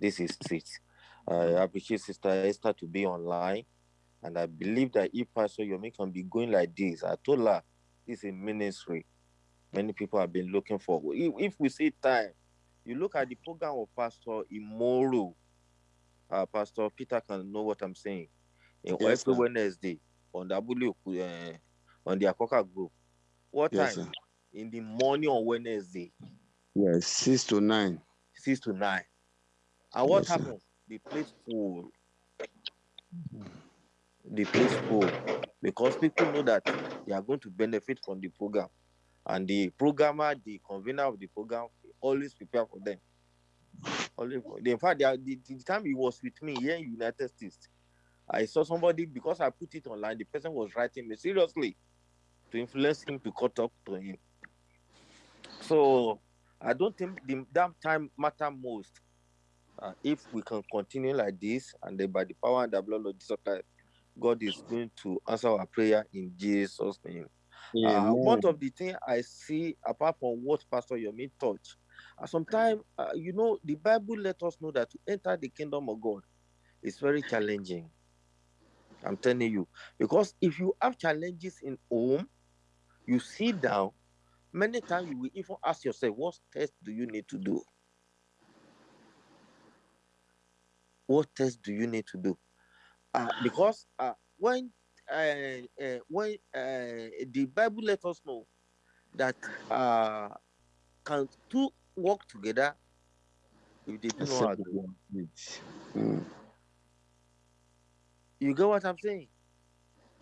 This is it. I appreciate Sister Esther to be online, and I believe that if Pastor Yomi can be going like this, I told her this is a ministry. Many people have been looking for. If, if we see time, you look at the program of Pastor Imoro. Uh, Pastor Peter can know what I'm saying. In Yes, every sir. Wednesday on the uh, on the Akoka group. What Yes, time? sir. In the morning on Wednesday, Yes, six to nine. six to nine. And what Yes, happened? The place full. The place full because people know that they are going to benefit from the program, and the programmer, the convener of the program, always prepare for them. Always, in fact, they are, the, the time he was with me here in United States, I saw somebody because I put it online. The person was writing me seriously to influence him to cut up to him. So I don't think the, that time matter most. Uh, if we can continue like this, and then by the power and the blood of Jesus Christ, God is going to answer our prayer in Jesus' name. Uh, one of the things I see, apart from what Pastor Yomi touched, uh, sometimes, uh, you know, the Bible let us know that to enter the kingdom of God is very challenging. I'm telling you. Because if you have challenges in home, you sit down, many times you will even ask yourself, what test do you need to do? What test do you need to do? Uh, because uh, when uh, uh, when uh, the Bible let us know that uh, can two work together if they do not. Mm. You get what I'm saying?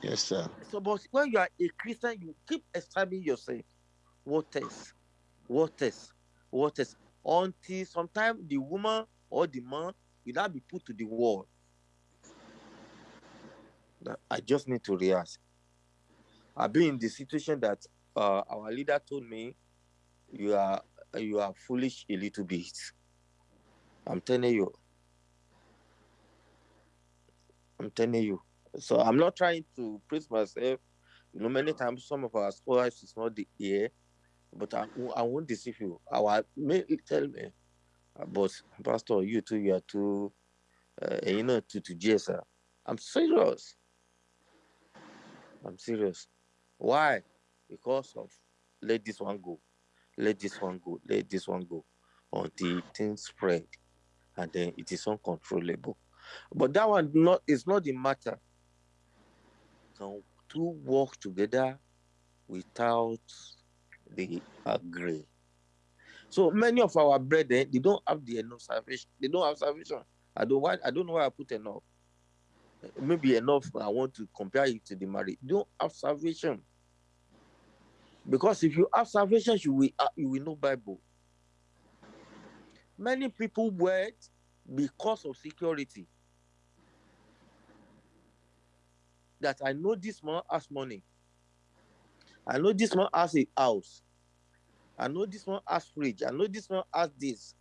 Yes, sir. So, but when you are a Christian, you keep establishing yourself. What test? What test? What test? Until sometimes the woman or the man will not be put to the wall. I just need to react. I've been in the situation that uh, our leader told me, "You are you are foolish a little bit." I'm telling you. I'm telling you. So I'm not trying to praise myself. You know, many times some of our scholars is not the ear, but I, I won't deceive you. Our may tell me, but Pastor, you too, you are too, uh, you know, to to Jesus. I'm serious. I'm serious. Why? Because of let this one go, let this one go, let this one go, until things spread, and then it is uncontrollable. But that one not is not the matter. Can two work together without the agree? So many of our brethren they don't have the enough salvation. They don't have salvation. I don't why I don't know why I put enough. maybe enough I want to compare it to the marriage. Don't have salvation. Because if you have salvation, you will uh, you will know Bible. Many people wed because of security. That I know this man has money. I know this man has a house. I know this one has fridge. I know this one has this.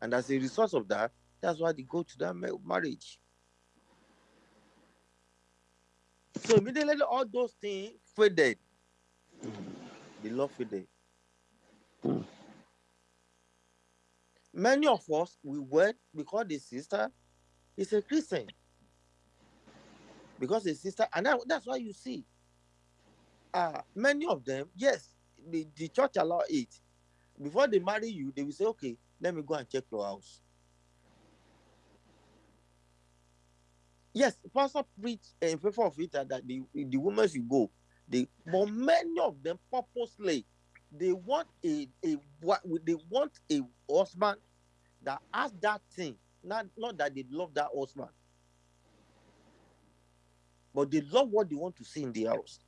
And as a result of that, that's why they go to that marriage. So immediately all those things faded. The love faded. Many of us we wed because the sister is a Christian. Because the sister, and that, that's why you see uh many of them, yes, the, the church allow it. Before they marry you, they will say, okay, let me go and check your house. Yes, pastor preach in favor of it that that the, the women should go. They, but many of them purposely they want a a what they want a husband that has that thing. Not not that they love that husband, but they love what they want to see in the house.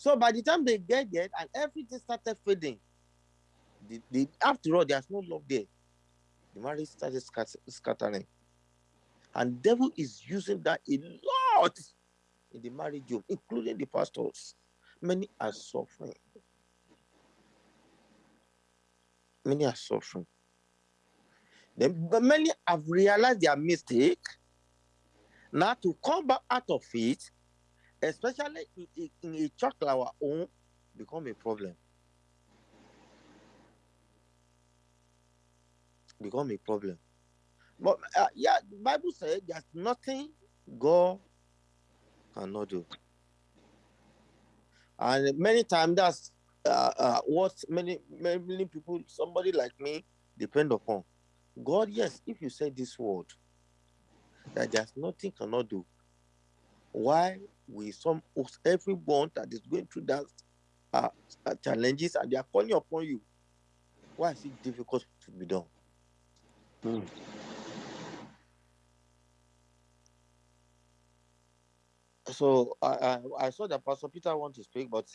So by the time they get there and everything started fading, the, the, after all, there's no love there. The marriage started scattering. And devil is using that a lot in the marriage home, including the pastors. Many are suffering. Many are suffering. Then, but many have realized their mistake. Now to come back out of it, especially in, a church like our own, become a problem. Become a problem. But uh, yeah, the Bible said there's nothing God cannot do. And many times that's uh, uh, what many many people, somebody like me, depend upon. God, yes, if you say this word, that there's nothing cannot do. Why we some everyone that is going through that uh, uh, challenges and they are calling upon you, why is it difficult to be done? So I, I I saw that Pastor Peter want to speak, but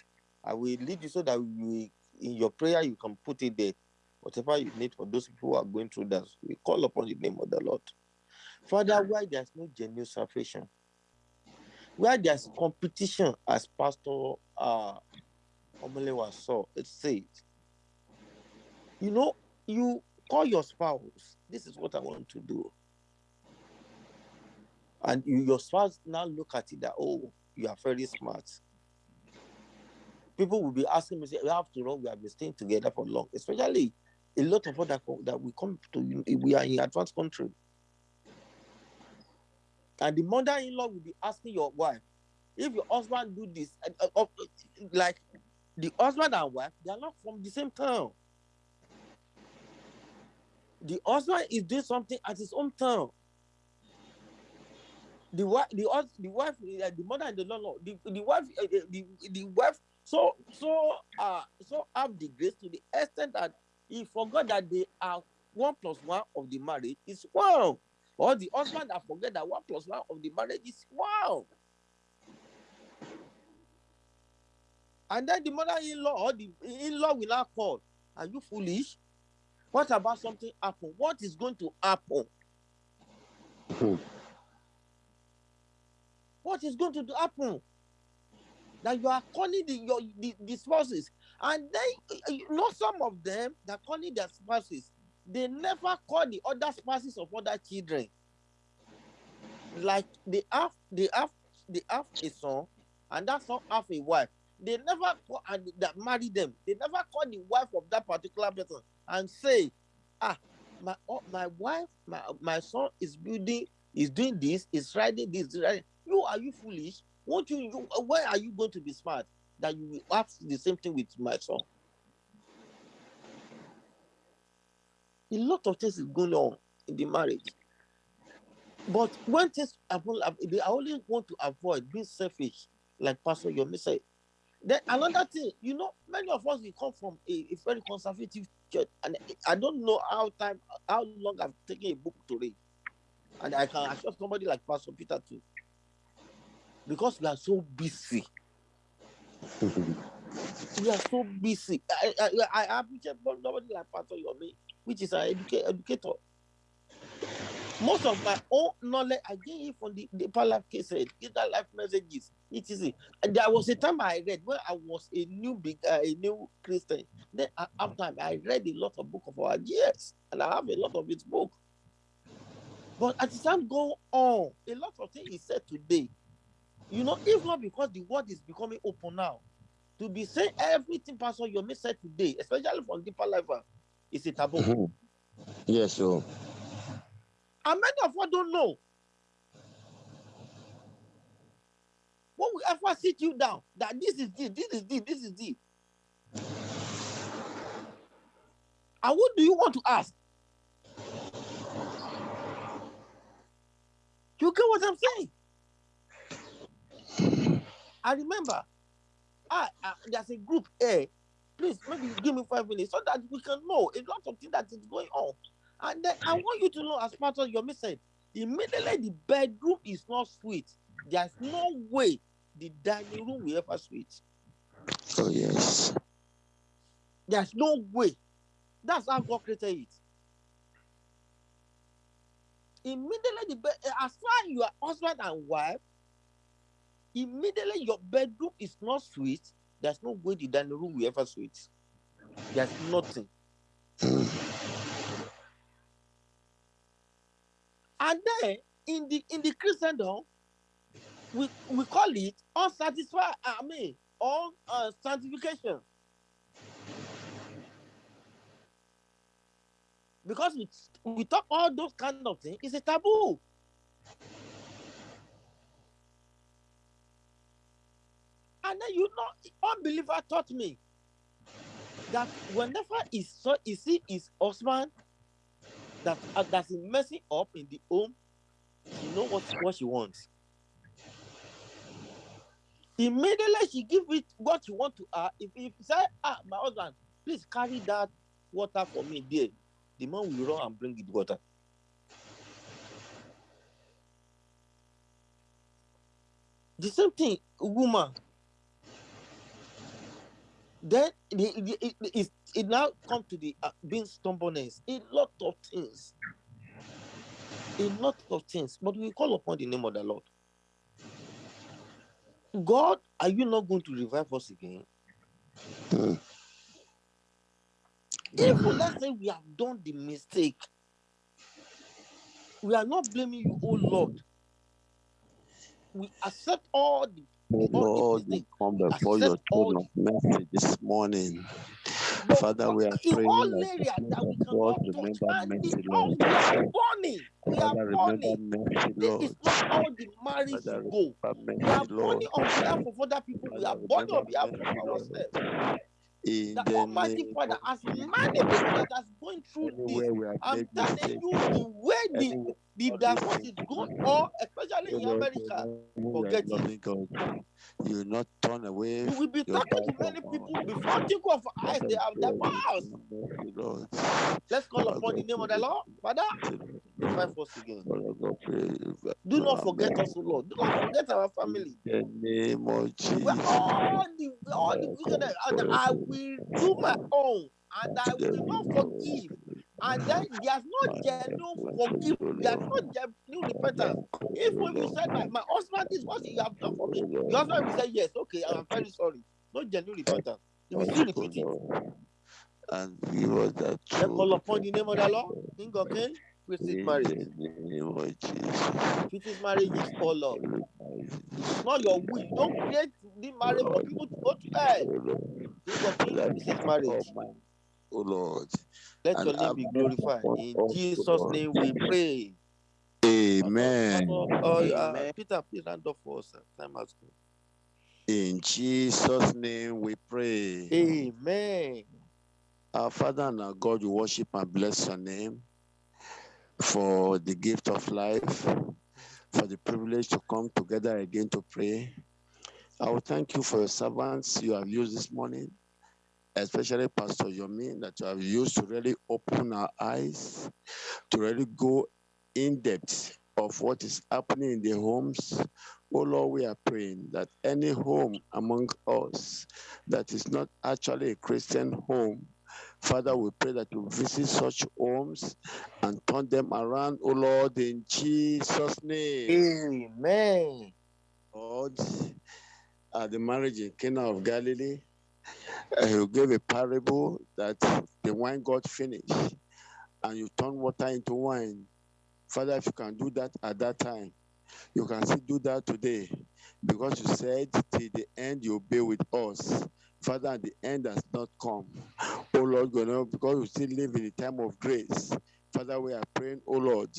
I will lead you so that we in your prayer you can put it there. Whatever you need for those people who are going through that, we call upon the name of the Lord. Father, why there's no genuine salvation, where there's competition, as Pastor uh Omolewa saw, it says, you know, you call your spouse, this is what I want to do. And you, your spouse now look at it that, oh, you are very smart. People will be asking me, say, to all, we have been staying together for long, especially a lot of other that we come to, we are in advanced country. And the mother-in-law will be asking your wife, if your husband do this, uh, uh, uh, like the husband and wife, they are not from the same town. The husband is doing something at his own town. The wife, the the wife, uh, the mother and the law, the, the wife, uh, the, the, the wife, so so uh so have the grace to the extent that he forgot that they are one plus one of the marriage is one. Or the husband that forget that one plus one of the marriage is one. And then the mother-in-law or the in-law will now call. Are you foolish? What about something happen? What is going to happen? Hmm. What is going to happen? That you are calling the, your, the, the spouses. And then, you know, some of them that calling their spouses, they never call the other spouses of other children. Like they have, they have, they have a son, and that son have a wife. They never call and that marry them. They never call the wife of that particular person and say, ah, my oh, my wife, my my son is building, is doing this, is riding this, riding. You are you foolish? Won't you, you? Why are you going to be smart that you will have the same thing with my son? A lot of things is going on in the marriage. But when things happen, I I only want to avoid being selfish, like Pastor Yomi said. Then another thing, you know, many of us we come from a, a very conservative church, and I don't know how time, how long I've taken a book to read. And I can assure somebody like Pastor Peter too. Because we are so busy. we are so busy. I, I, I appreciate somebody like Pastor Yomi, which is an educa- educator. Most of my own knowledge I get it from the, the Life cases, that life messages, etc. And there was a time I read when I was a new big uh, a new Christian. Then uh, after I read a lot of book of our years, and I have a lot of his book. But as time go on, a lot of things he said today. You know, if not because the word is becoming open now, to be saying everything Pastor Yomi say today, especially from deeper life, is a taboo. Mhm. Yes, so And many of us don't know. When we ever sit you down, that this is this, this is this, this is this. And what do you want to ask? You get what I'm saying? I remember, I, I there's a group A. Please, maybe give me five minutes so that we can know a lot of things that is going on. And then I want you to know, as part of your message, immediately the bedroom is not sweet. There's no way the dining room will ever sweet. oh yes. There's no way. That's how God created it. Immediately, the bed, as far as you are husband and wife, immediately your bedroom is not sweet. There's no way the dining room will ever saw it. There's nothing. And then in the in the Christendom, we we call it unsatisfied. I mean, on uh, sanctification. Because we we talk all those kind of things, it's a taboo. And then you know, unbeliever taught me that whenever he saw he see his husband that uh, that's messing up in the home, she know what what she wants. Immediately she give it what she want to her. If if say ah my husband, please carry that water for me there, the man will run and bring it water. The same thing, woman. Then the, the, it, it, it now come to the uh, being stubbornness. A lot of things. A lot of things. But we call upon the name of the Lord. God, are you not going to revive us again? Mm. Even let's say we have done the mistake. We are not blaming you, oh Lord. We accept all the all Lord, we come before your throne of mercy this morning. But Father, we are praying that area the that we touch, remember mercy, Lord. we are burning, we are Father, remember burning. mercy, This Lord. is not how the marriage Father, go. remember We are mercy, Lord. burning on behalf of other people. We are remember on behalf mercy, of ourselves. In The Almighty Father, as people that has going through this, we have I'm telling you the way the not divorce listening is to going you, on, oh especially in America, forget it. You will not turn away You will be talking to many people before think of eyes they have their pray divorced. mercy, Lord. Let's call upon the name of the Lord. Father, revive us again. Father God, pray Do not forget us, Lord. Do not forget our family. the name of Jesus. all the all the Our wickedness, God, and pray I will do my own, and I will not forgive. And then there's no genuine bless forgive. you, There's no genuine repentance. if you Lord. said, my, my husband, is what you have done for me, your husband will say, Yes, okay, I'm very sorry. No genuine repentance. He will still repeat it. And give us that Let's call upon the name of the Lord. King of Kings, In marriage. the name of Jesus. With his marriages, oh Lord. It is not your will. You don't create the marriage for people to go to hell. King of Kings, That with his is marriage. all mine, O Lord. Let your name be glorified. In Jesus' name we pray. Amen. Uh, Peter, please hand up for us. uh, Time has gone. In Jesus' name we pray. Amen. Our Father and our God, we worship and bless your name for the gift of life, for the privilege to come together again to pray. I will thank you for your servants you have used this morning, especially Pastor Yomi, that you have used to really open our eyes, to really go in depth of what is happening in the homes. Oh Lord, we are praying that any home among us that is not actually a Christian home, Father, we pray that you visit such homes and turn them around, oh Lord, in Jesus' name. Amen. Lord, at the marriage in Cana of Galilee, you gave a parable that the wine got finished and you turn water into wine. Father, if you can do that at that time, you can still do that today because you said till the end you'll be with us. Father, the end has not come. Oh Lord, God, because we still live in a time of grace. Father, we are praying, oh Lord,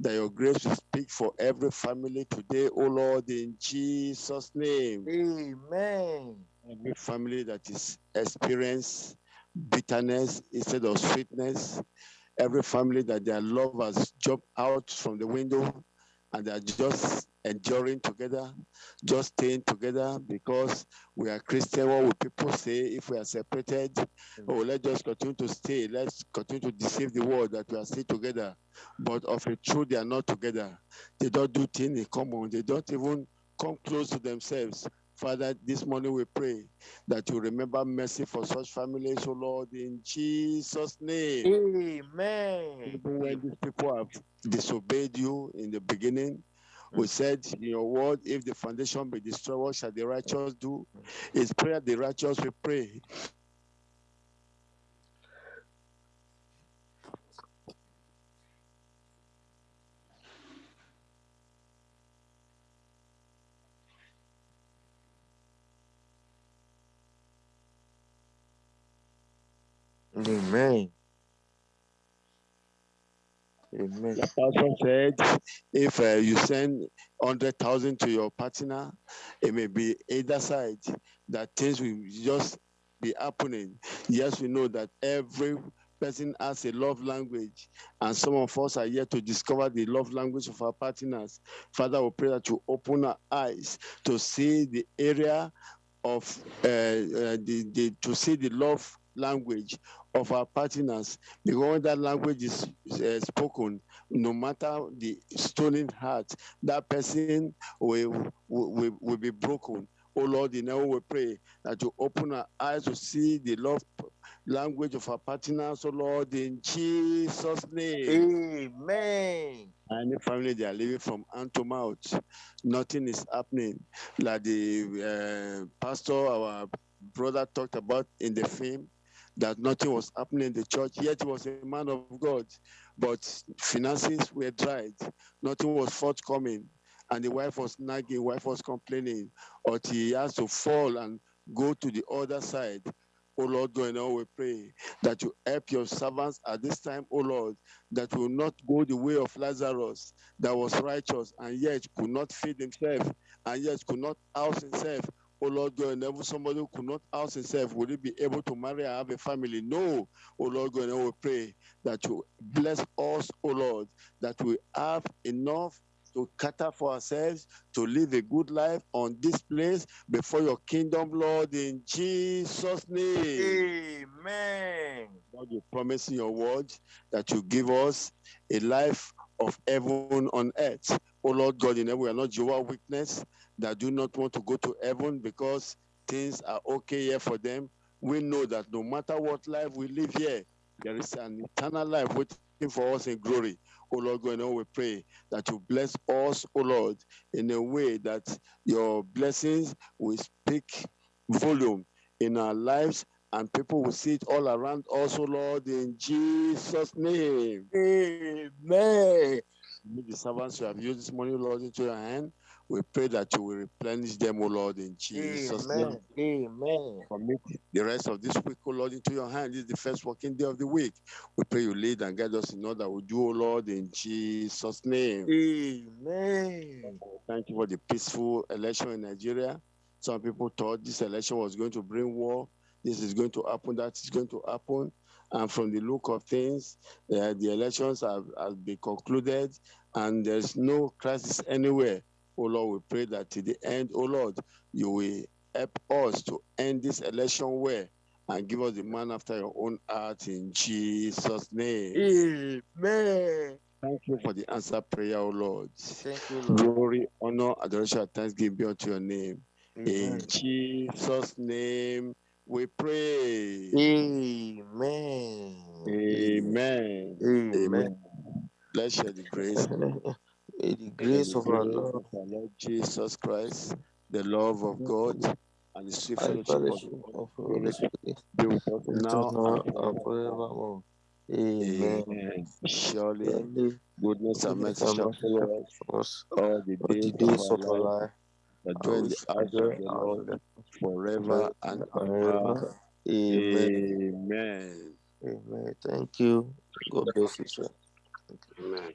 that your grace will speak for every family today, oh Lord, in Jesus' name. Amen. Every family that is experience bitterness instead of sweetness, every family that their love has jumped out from the window and they are just enduring together, just staying together because we are Christian. What will people say if we are separated? Oh, let's just continue to stay. Let's continue to deceive the world that we are still together. But of a truth, they are not together. They don't do things in common. They don't even come close to themselves. Father, this morning we pray that you remember mercy for such families, oh Lord, in Jesus' name. Amen. Even when these people have disobeyed you in the beginning, we mm. said in your word, if the foundation be destroyed, what shall the righteous do? It's prayer the righteous we pray. Amen. Amen. The pastor said, if uh, you send 100,000 to your partner, it may be either side that things will just be happening. Yes, we know that every person has a love language, and some of us are yet to discover the love language of our partners. Father, we pray that you open our eyes to see the area of uh, uh, the, the to see the love language of our partners because when that language is uh, spoken no matter the stolen heart that person will, will, will be broken oh lord in our we pray that you open our eyes to see the love language of our partners oh lord in jesus name Amen. any family they are living from hand to mouth, nothing is happening. Like the uh, pastor, our brother talked about in the film, that nothing was happening in the church, yet he was a man of God. But finances were dried, nothing was forthcoming. And the wife was nagging, wife was complaining, until he has to fall and go to the other side. Oh Lord, going on, we pray that you help your servants at this time, oh Lord, that will not go the way of Lazarus, that was righteous and yet could not feed himself and yet could not house himself. Oh Lord God, and ever somebody who could not house himself, will he be able to marry and have a family? No. Oh Lord God, and we pray that you bless us, oh Lord, that we have enough to cater for ourselves, to live a good life on this place before your kingdom, Lord, in Jesus' name. Amen. Lord, you promise in your word that you give us a life of heaven on earth. Oh Lord God, in heaven, we are not Jehovah Witness that do not want to go to heaven because things are okay here for them. We know that no matter what life we live here, there is an eternal life waiting for us in glory. Oh Lord in heaven, we pray that you bless us, oh Lord, in a way that your blessings will speak volume in our lives and people will see it all around us, oh Lord, in Jesus' name. Amen. With the servants you have used this morning, Lord, into your hand, we pray that you will replenish them, O Lord, in Jesus' name. Amen. Amen. Commit the rest of this week, oh Lord, into your hand. This is the first working day of the week. We pray you lead and guide us in all that we do, O Lord, in Jesus' name. Amen. Thank you for the peaceful election in Nigeria. Some people thought this election was going to bring war. This is going to happen. That is going to happen. And from the look of things, uh, the elections have, have been concluded, and there's no crisis anywhere. Oh Lord, we pray that to the end, oh Lord, you will help us to end this election well and give us the man after your own heart in Jesus' name. Amen. thank you for the answer prayer, O Lord. Thank you, Lord. Glory, honor, adoration, thanksgiving be unto your name. In Jesus' name we pray. Amen. Amen. Amen. Amen. Let's share the grace. May the grace of our Lord our Lord Jesus Christ, the love of God, and the sweet fellowship of the Holy Spirit be with us be with us now and forevermore. Amen. Amen. Surely, goodness and mercy shall follow us all the days of our life, and dwell the house of the in the house Lord forever and ever. ever. Amen. Amen. Amen. Thank you. God bless you, sir. Amen.